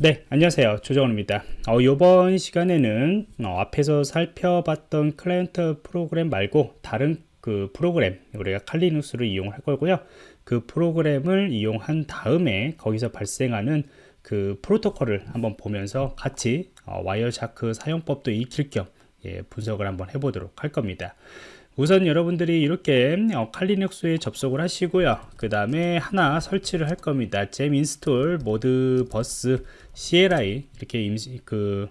네 안녕하세요. 조정원입니다. 어, 이번 시간에는 어, 앞에서 살펴봤던 클라이언트 프로그램 말고 다른 그 프로그램 우리가 칼리눅스를 이용할 거고요. 그 프로그램을 이용한 다음에 거기서 발생하는 그 프로토콜을 한번 보면서 같이 어, Wireshark 사용법도 익힐 겸 예, 분석을 한번 해보도록 할 겁니다 우선 여러분들이 이렇게 어, 칼리눅스에 접속을 하시고요. 그 다음에 하나 설치를 할 겁니다. gem install modbus CLI 이렇게 임시 그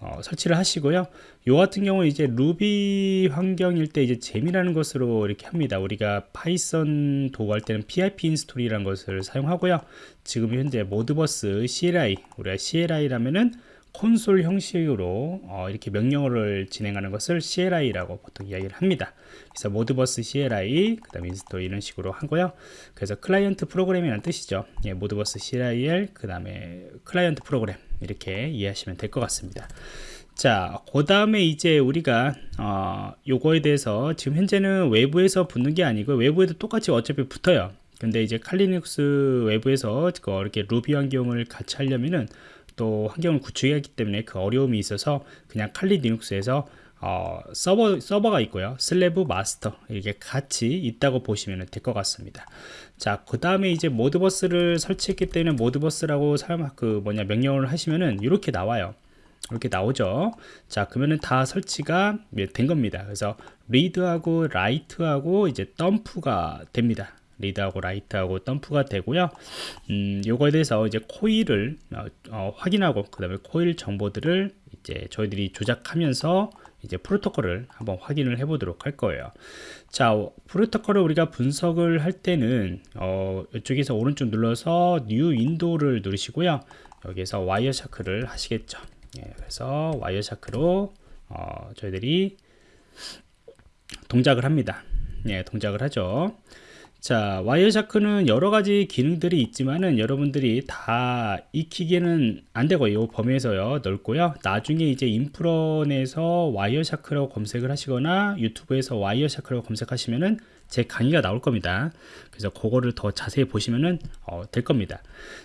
어, 설치를 하시고요. 요 같은 경우 이제 루비 환경일 때 이제 gem이라는 것으로 이렇게 합니다. 우리가 Python 도구할 때는 pip 인스톨이라는 것을 사용하고요. 지금 현재 Modbus CLI 우리가 CLI라면은 콘솔 형식으로 어, 이렇게 명령어를 진행하는 것을 CLI라고 보통 이야기를 합니다. 그래서 Modbus CLI, 그 다음에 install 이런 식으로 하고요. 그래서 클라이언트 프로그램이라는 뜻이죠. 예, Modbus CLI, 그 다음에 클라이언트 프로그램 이렇게 이해하시면 될 것 같습니다. 자, 그 다음에 이제 우리가 어, 요거에 대해서 지금 현재는 외부에서 붙는 게 아니고 외부에도 똑같이 어차피 붙어요. 근데 이제 Kali Linux 외부에서 이렇게 루비 환경을 같이 하려면은 또 환경을 구축해야 하기 때문에 그 어려움이 있어서 그냥 칼리 리눅스에서 어, 서버, 서버가 있고요. slave 마스터 이렇게 같이 있다고 보시면 될 것 같습니다. 자, 그 다음에 이제 Modbus를 설치했기 때문에 Modbus라고 사용, 그 뭐냐, 명령을 하시면은 이렇게 나와요. 이렇게 나오죠. 자, 그러면은 다 설치가 된 겁니다. 그래서 read하고 write하고 이제 덤프가 됩니다. read하고 write하고 덤프가 되고요. 음, 요거에 대해서 이제 코일을 어, 어, 확인하고 그 다음에 코일 정보들을 이제 저희들이 조작하면서 이제 프로토콜을 한번 확인을 해 보도록 할 거예요. 자 프로토콜을 우리가 분석을 할 때는 어, 이쪽에서 오른쪽 눌러서 new window를 누르시고요. 여기에서 Wireshark를 하시겠죠. 예, 그래서 Wireshark로 어, 저희들이 동작을 합니다. 예, 동작을 하죠 자 Wireshark는 여러가지 기능들이 있지만은 여러분들이 다 익히기는 안되고 이 범위에서요. 넓고요. 나중에 이제 인프런에서 Wireshark라고 검색을 하시거나 유튜브에서 Wireshark라고 검색하시면은 제 강의가 나올 겁니다. 그래서 그거를 더 자세히 보시면은 어, 될 겁니다.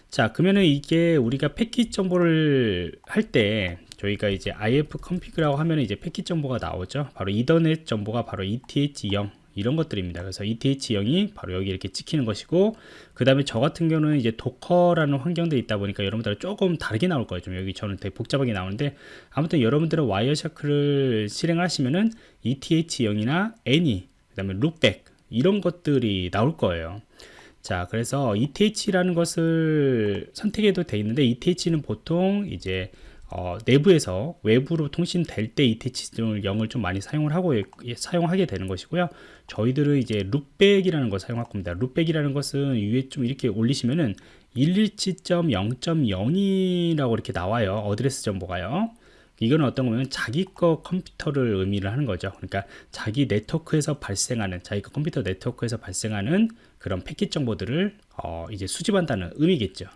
자 그러면은 이게 우리가 패킷 정보를 할 때 저희가 이제 if config라고 하면 이제 패킷 정보가 나오죠. 바로 이더넷 정보가 바로 eth0 이런 것들입니다. 그래서 ETH0이 바로 여기 이렇게 찍히는 것이고 그 다음에 저 같은 경우는 이제 도커라는 환경들이 있다 보니까 여러분들 조금 다르게 나올 거예요. 좀 여기 저는 되게 복잡하게 나오는데 아무튼 여러분들은 와이어샤크를 실행하시면은 ETH0이나 Any 그 다음에 loopback 이런 것들이 나올 거예요. 자 그래서 ETH라는 것을 선택해도 돼 있는데 ETH는 보통 이제 어, 내부에서 외부로 통신될 때 ETH0을 0을 좀 많이 사용을 하고 예, 사용하게 되는 것이고요. 저희들은 이제 loopback이라는 걸 사용할 겁니다. loopback이라는 것은 위에 좀 이렇게 올리시면은 117.0.0이라고 이렇게 나와요. address 정보가요. 이거는 어떤 거면 자기 거 컴퓨터를 의미를 하는 거죠. 그러니까 자기 네트워크에서 발생하는 자기 거 컴퓨터 네트워크에서 발생하는 그런 패킷 정보들을 어, 이제 수집한다는 의미겠죠.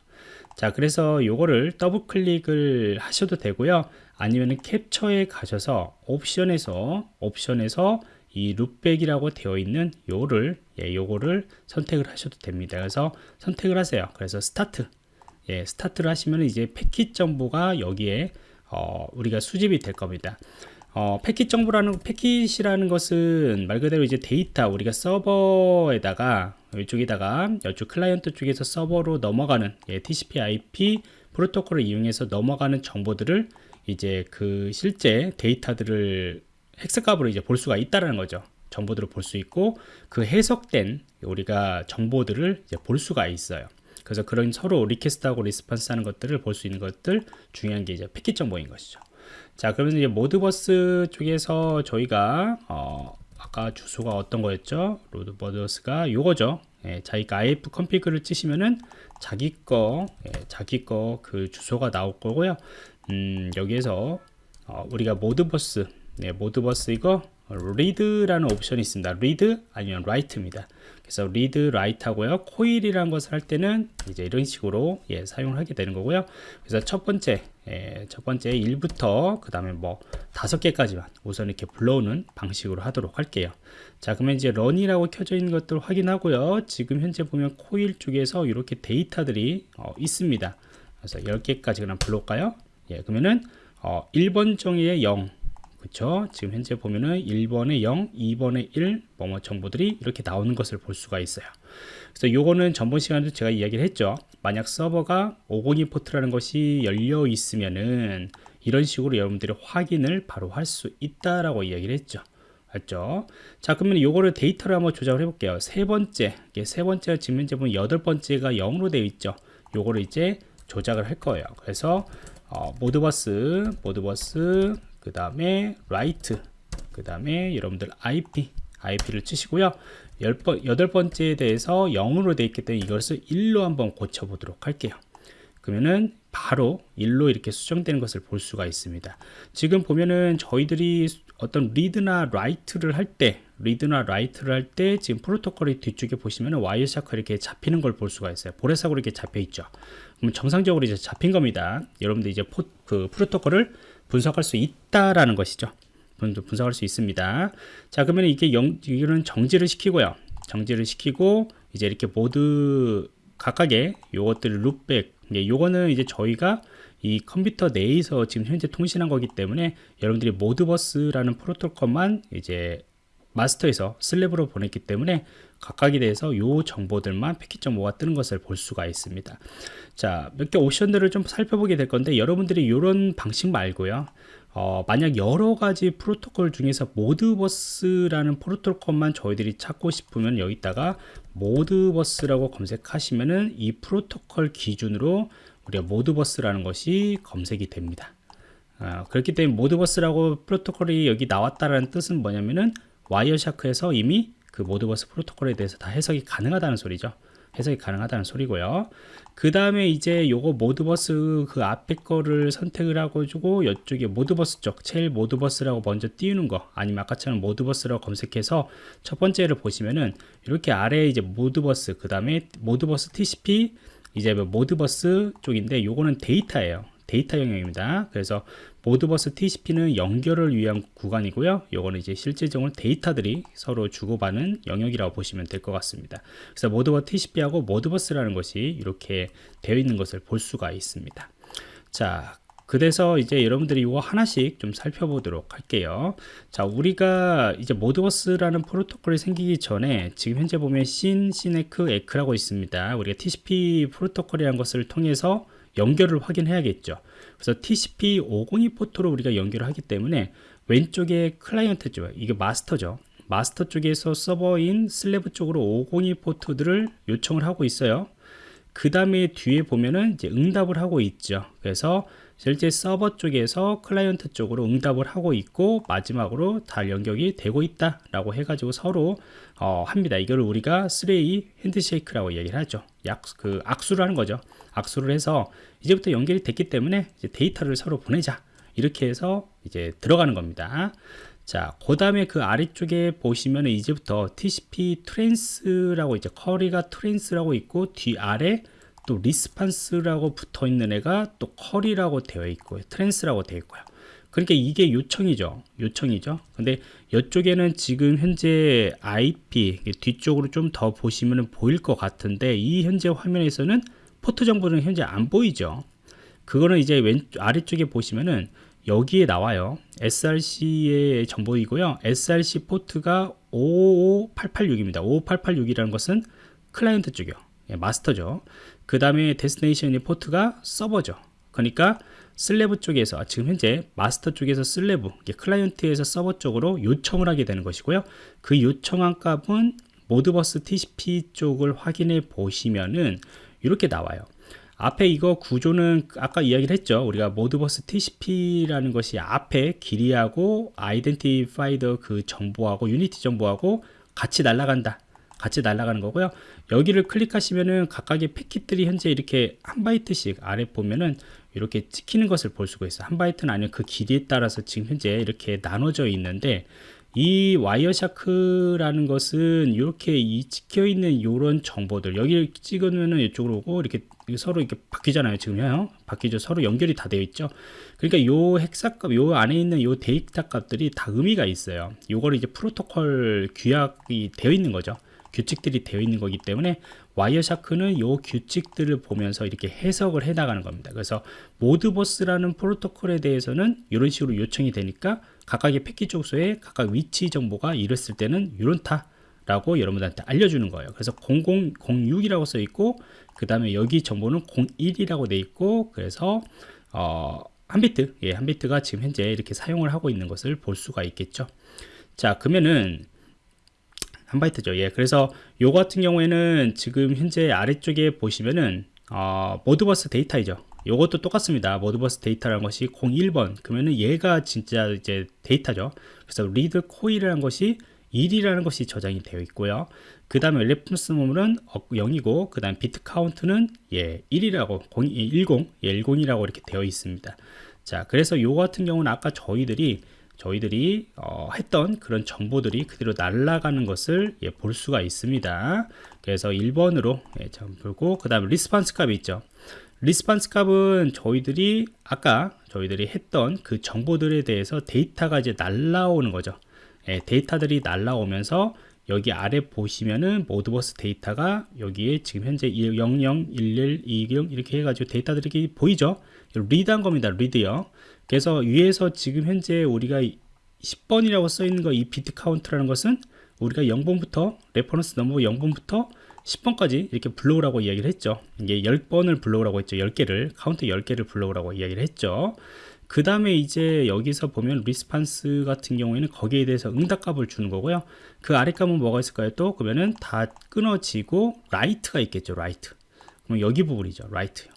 자 그래서 요거를 더블 클릭을 하셔도 되고요. 아니면 캡처에 가셔서 옵션에서 옵션에서 이 loopback이라고 되어 있는 요를 예, 요거를 선택을 하셔도 됩니다. 그래서 선택을 하세요. 그래서 start. 예, start를 하시면 이제 패킷 정보가 여기에 어, 우리가 수집이 될 겁니다. 어, 패킷 정보라는 패킷이라는 것은 말 그대로 이제 데이터 우리가 서버에다가 이쪽에다가 이쪽 클라이언트 쪽에서 서버로 넘어가는 예, TCP/IP 프로토콜을 이용해서 넘어가는 정보들을 이제 그 실제 데이터들을 hex값으로 이제 볼 수가 있다라는 거죠. 정보들을 볼 수 있고 그 해석된 우리가 정보들을 이제 볼 수가 있어요. 그래서 그런 서로 request하고 response 하는 것들을 볼 수 있는 것들 중요한 게 이제 패킷 정보인 것이죠. 자 그러면 이제 Modbus 쪽에서 저희가 어, 아까 주소가 어떤 거였죠? Modbus가 요거죠. 예, 자기가 ifconfig를 치시면은 자기 거 예, 자기 거 그 주소가 나올 거고요. 음, 여기에서 어, 우리가 Modbus 네, Modbus 이거 read라는 옵션이 있습니다 read 아니면 write입니다 그래서 read, write 하고요. 코일이라는 것을 할 때는 이제 이런 식으로 예, 사용을 하게 되는 거고요. 그래서 첫 번째, 예, 첫 번째 1부터 그 다음에 뭐 다섯 개까지만 우선 이렇게 불러오는 방식으로 하도록 할게요. 자, 그러면 이제 런이라고 켜져 있는 것들 확인하고요. 지금 현재 보면 코일 쪽에서 이렇게 데이터들이 어, 있습니다. 그래서 10개까지 그냥 불러올까요? 예, 그러면은 어, 1번 정의의 0 그쵸? 지금 현재 보면은 1번에 0 2번에 1 뭐뭐 정보들이 이렇게 나오는 것을 볼 수가 있어요. 그래서 요거는 전번 시간에도 제가 이야기를 했죠. 만약 서버가 502 포트라는 것이 열려 있으면은 이런 식으로 여러분들이 확인을 바로 할 수 있다라고 이야기를 했죠. 알죠? 자 그러면 요거를 데이터를 한번 조작을 해볼게요. 세 번째 이게 세 번째 지금 현재 보면 여덟 번째가 0으로 되어 있죠. 요거를 이제 조작을 할 거예요. 그래서 어, Modbus Modbus 그 다음에 write 그 다음에 여러분들 IP IP를 치시고요. 열번 여덟 번째에 대해서 0으로 되어 있기 때문에 이것을 1로 한번 고쳐 보도록 할게요. 그러면은 바로 1로 이렇게 수정되는 것을 볼 수가 있습니다. 지금 보면은 저희들이 어떤 리드나 라이트를 할 때 리드나 라이트를 할 때 지금 프로토콜이 뒤쪽에 보시면은 Wireshark 이렇게 잡히는 걸 볼 수가 있어요. 보라색으로 이렇게 잡혀 있죠. 그럼 정상적으로 이제 잡힌 겁니다. 여러분들 이제 포, 그 프로토콜을 분석할 수 있다라는 것이죠. 분석할 수 있습니다. 자 그러면 이게 영, 이거는 정지를 시키고요. 정지를 시키고 이제 이렇게 모두 각각의 요것들을 룩백. 예, 요거는 이제 저희가 이 컴퓨터 내에서 지금 현재 통신한 거기 때문에 여러분들이 모드버스라는 프로토콜만 이제 마스터에서 슬랩으로 보냈기 때문에 각각에 대해서 요 정보들만 패킷.5가 뜨는 것을 볼 수가 있습니다 자 몇 개 옵션들을 좀 살펴보게 될 건데 여러분들이 이런 방식 말고요 어, 만약 여러 가지 프로토콜 중에서 Modbus라는 프로토콜만 저희들이 찾고 싶으면 여기다가 Modbus라고 검색하시면은 이 프로토콜 기준으로 우리가 Modbus라는 것이 검색이 됩니다. 어, 그렇기 때문에 Modbus라고 프로토콜이 여기 나왔다라는 뜻은 뭐냐면은 Wireshark에서 이미 그 Modbus 프로토콜에 대해서 다 해석이 가능하다는 소리죠. 해석이 가능하다는 소리고요. 그 다음에 이제 요거 Modbus 그 앞에 거를 선택을 하고 주고 이쪽에 Modbus 쪽 제일 Modbus라고 먼저 띄우는 거 아니면 아까처럼 Modbus라고 검색해서 첫 번째를 보시면은 이렇게 아래에 이제 Modbus 그 다음에 Modbus TCP 이제 뭐 Modbus 쪽인데 요거는 데이터예요. 데이터 영역입니다. 그래서 Modbus TCP는 연결을 위한 구간이고요. 요거는 이제 실질적으로 데이터들이 서로 주고받는 영역이라고 보시면 될 것 같습니다. 그래서 Modbus TCP하고 Modbus라는 것이 이렇게 되어 있는 것을 볼 수가 있습니다. 자, 그래서 이제 여러분들이 이거 하나씩 좀 살펴보도록 할게요. 자, 우리가 이제 Modbus라는 프로토콜이 생기기 전에 지금 현재 보면 SYN, SYN-ACK, ACK라고 있습니다. 우리가 TCP 프로토콜이라는 것을 통해서 연결을 확인해야겠죠. 그래서 TCP 502 포트로 우리가 연결을 하기 때문에 왼쪽에 클라이언트죠. 이게 마스터죠. 마스터 쪽에서 서버인 slave 쪽으로 502 포트들을 요청을 하고 있어요. 그 다음에 뒤에 보면은 이제 응답을 하고 있죠. 그래서 실제 서버 쪽에서 클라이언트 쪽으로 응답을 하고 있고 마지막으로 다 연결이 되고 있다 라고 해가지고 서로 어, 합니다 이거를 우리가 3A 핸드쉐이크라고 얘기를 하죠 약, 그 악수를 하는 거죠 악수를 해서 이제부터 연결이 됐기 때문에 데이터를 서로 보내자 이렇게 해서 이제 들어가는 겁니다 자, 그 다음에 그 아래쪽에 보시면 이제부터 TCP trans라고 이제 query가 trans라고 있고 뒤 아래 또 response라고 붙어 있는 애가 또 query라고 되어 있고요. trans라고 되어 있고요. 그러니까 이게 요청이죠. 요청이죠. 근데 이쪽에는 지금 현재 IP 뒤쪽으로 좀 더 보시면 보일 것 같은데 이 현재 화면에서는 포트 정보는 현재 안 보이죠. 그거는 이제 왼 아래쪽에 보시면은 여기에 나와요. SRC의 정보이고요. SRC 포트가 55886입니다. 55886이라는 것은 클라이언트 쪽이요. 예, 마스터죠. 그 다음에 destination의 포트가 서버죠. 그러니까 slave 쪽에서 지금 현재 마스터 쪽에서 slave 클라이언트에서 서버 쪽으로 요청을 하게 되는 것이고요. 그 요청한 값은 Modbus TCP 쪽을 확인해 보시면은 이렇게 나와요. 앞에 이거 구조는 아까 이야기를 했죠. 우리가 Modbus TCP라는 것이 앞에 길이하고 identifier 그 정보하고 unit ID 정보하고 같이 날아간다. 같이 날아가는 거고요. 여기를 클릭하시면은 각각의 패킷들이 현재 이렇게 한 바이트씩 아래 보면은 이렇게 찍히는 것을 볼 수가 있어요. 한 바이트는 아니면 그 길이에 따라서 지금 현재 이렇게 나눠져 있는데 이 Wireshark라는 것은 이렇게 이 찍혀 있는 이런 정보들 여기를 찍으면은 이쪽으로 오고 이렇게 서로 이렇게 바뀌잖아요 지금요. 바뀌죠. 서로 연결이 다 되어 있죠. 그러니까 요 hexa값 요 안에 있는 요 데이터 값들이 다 의미가 있어요. 요거를 이제 프로토콜 규약이 되어 있는 거죠 규칙들이 되어 있는 거기 때문에 Wireshark는 요 규칙들을 보면서 이렇게 해석을 해 나가는 겁니다. 그래서 Modbus라는 프로토콜에 대해서는 이런 식으로 요청이 되니까 각각의 패킷의 주소에 각각 위치 정보가 이랬을 때는 이런다 라고 여러분들한테 알려주는 거예요. 그래서 0006이라고 써 있고 그 다음에 여기 정보는 01이라고 돼 있고 그래서 어, 한 비트, 예, 한 비트가 지금 현재 이렇게 사용을 하고 있는 것을 볼 수가 있겠죠. 자, 그러면은 한 바이트죠. 예, 그래서 요 같은 경우에는 지금 현재 아래쪽에 보시면은 어, Modbus 데이터이죠. 요것도 똑같습니다. Modbus 데이터라는 것이 01번 그러면은 얘가 진짜 이제 데이터죠. 그래서 read coil이라는 것이 1이라는 것이 저장이 되어 있고요. 그 다음에 reference number는 0이고 그 다음 비트 카운트는 예 1이라고 0, 10, 예, 10이라고 이렇게 되어 있습니다. 자 그래서 요 같은 경우는 아까 저희들이 저희들이 어, 했던 그런 정보들이 그대로 날아가는 것을 예, 볼 수가 있습니다. 그래서 1번으로 예, 보고 그 다음에 response 값이 있죠. response 값은 저희들이 아까 저희들이 했던 그 정보들에 대해서 데이터가 이제 날라오는 거죠. 예, 데이터들이 날라오면서 여기 아래 보시면은 Modbus 데이터가 여기에 지금 현재 00, 11, 20 이렇게 해가지고 데이터들이 보이죠? read한 겁니다. read요. 그래서 위에서 지금 현재 우리가 10번이라고 써 있는 거 이 비트 카운트라는 것은 우리가 0번부터 reference number 0번부터 10번까지 이렇게 불러오라고 이야기를 했죠. 이게 10번을 불러오라고 했죠. 10개를 카운트 10개를 불러오라고 이야기를 했죠. 그 다음에 이제 여기서 보면 response 같은 경우에는 거기에 대해서 응답값을 주는 거고요. 그 아래 값은 뭐가 있을까요? 또 그러면은 다 끊어지고 write가 있겠죠. write. 그럼 여기 부분이죠. write요.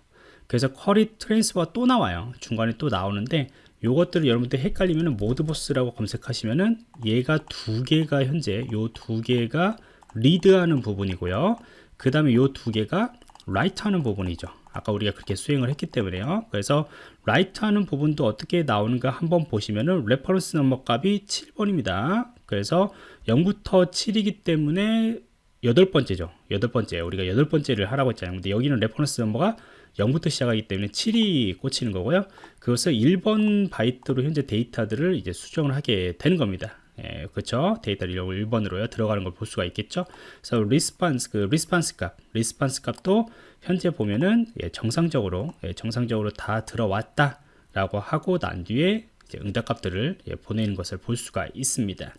그래서 query transfer가 또 나와요. 중간에 또 나오는데 요것들을 여러분들 헷갈리면은 Modbus라고 검색하시면은 얘가 두 개가 현재 요 두 개가 read하는 부분이고요. 그 다음에 요 두 개가 write 하는 부분이죠. 아까 우리가 그렇게 수행을 했기 때문에요. 그래서 write 하는 부분도 어떻게 나오는가 한번 보시면은 reference number 값이 7번입니다. 그래서 0부터 7이기 때문에 여덟 번째죠. 여덟 번째. 우리가 여덟 번째를 하라고 했잖아요. 근데 여기는 reference number가 0부터 시작하기 때문에 7이 꽂히는 거고요. 그것을 1번 바이트로 현재 데이터들을 이제 수정을 하게 되는 겁니다. 예, 그렇죠. 데이터를 1번으로요. 들어가는 걸 볼 수가 있겠죠. 그래서 response 그 response 값, response 값도 현재 보면은 예, 정상적으로 예, 정상적으로 다 들어왔다라고 하고 난 뒤에 응답 값들을 예, 보내는 것을 볼 수가 있습니다.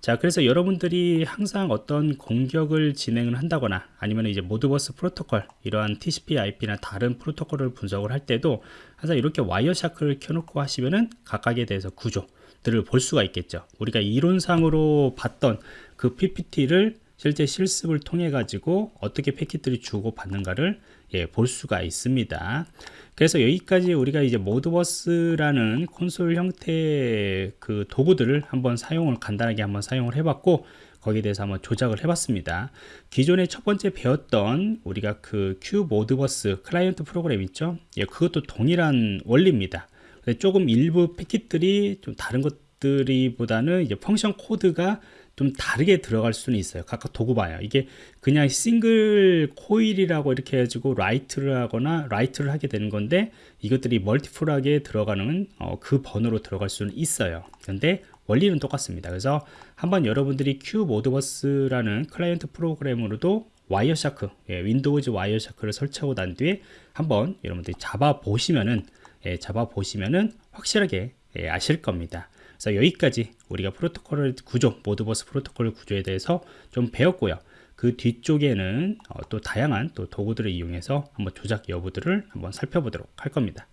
자 그래서 여러분들이 항상 어떤 공격을 진행을 한다거나 아니면 이제 Modbus 프로토콜 이러한 TCP IP나 다른 프로토콜을 분석을 할 때도 항상 이렇게 Wireshark를 켜놓고 하시면은 각각에 대해서 구조들을 볼 수가 있겠죠. 우리가 이론상으로 봤던 그 PPT를 실제 실습을 통해 가지고 어떻게 패킷들이 주고 받는가를 예, 볼 수가 있습니다. 그래서 여기까지 우리가 이제 Modbus라는 콘솔 형태의 그 도구들을 한번 사용을 간단하게 한번 사용을 해봤고 거기에 대해서 한번 조작을 해봤습니다. 기존에 첫 번째 배웠던 우리가 그 QModbus 클라이언트 프로그램 있죠? 예, 그것도 동일한 원리입니다. 조금 일부 패킷들이 좀 다른 것들이 보다는 이제 function code가 좀 다르게 들어갈 수는 있어요. 각각 도구 봐요. 이게 그냥 single coil이라고 이렇게 해가지고 write를 하거나 write를 하게 되는 건데 이것들이 multiple하게 들어가는 어, 그 번호로 들어갈 수는 있어요. 그런데 원리는 똑같습니다. 그래서 한번 여러분들이 QModbus라는 클라이언트 프로그램으로도 와이어샤크, 예, 윈도우즈 와이어샤크를 설치하고 난 뒤에 한번 여러분들이 잡아 보시면은 예, 잡아 보시면은 확실하게 예, 아실 겁니다. 그래서 여기까지 우리가 프로토콜 구조, 모드버스 프로토콜 구조에 대해서 좀 배웠고요. 그 뒤쪽에는 어, 또 다양한 또 도구들을 이용해서 한번 조작 여부들을 한번 살펴보도록 할 겁니다.